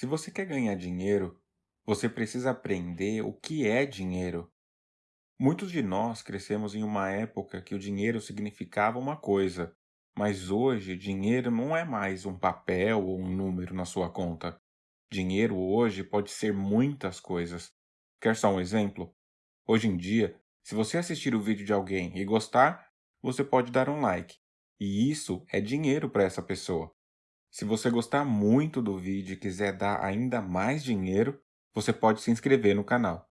Se você quer ganhar dinheiro, você precisa aprender o que é dinheiro. Muitos de nós crescemos em uma época que o dinheiro significava uma coisa, mas hoje dinheiro não é mais um papel ou um número na sua conta. Dinheiro hoje pode ser muitas coisas. Quer só um exemplo? Hoje em dia, se você assistir o vídeo de alguém e gostar, você pode dar um like. E isso é dinheiro para essa pessoa. Se você gostar muito do vídeo e quiser dar ainda mais dinheiro, você pode se inscrever no canal.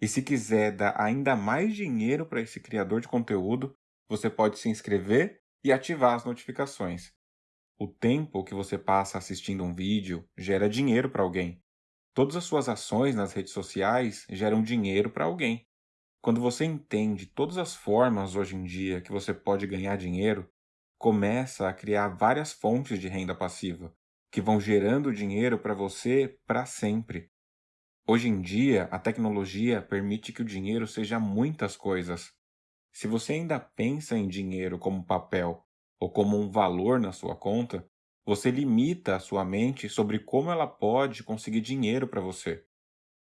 E se quiser dar ainda mais dinheiro para esse criador de conteúdo, você pode se inscrever e ativar as notificações. O tempo que você passa assistindo um vídeo gera dinheiro para alguém. Todas as suas ações nas redes sociais geram dinheiro para alguém. Quando você entende todas as formas hoje em dia que você pode ganhar dinheiro, começa a criar várias fontes de renda passiva, que vão gerando dinheiro para você para sempre. Hoje em dia, a tecnologia permite que o dinheiro seja muitas coisas. Se você ainda pensa em dinheiro como papel ou como um valor na sua conta, você limita a sua mente sobre como ela pode conseguir dinheiro para você.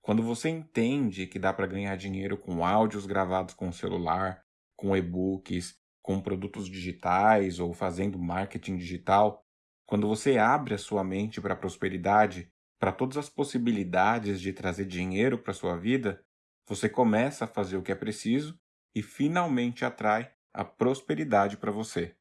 Quando você entende que dá para ganhar dinheiro com áudios gravados com o celular, com e-books, com produtos digitais ou fazendo marketing digital, quando você abre a sua mente para a prosperidade, para todas as possibilidades de trazer dinheiro para sua vida, você começa a fazer o que é preciso e finalmente atrai a prosperidade para você.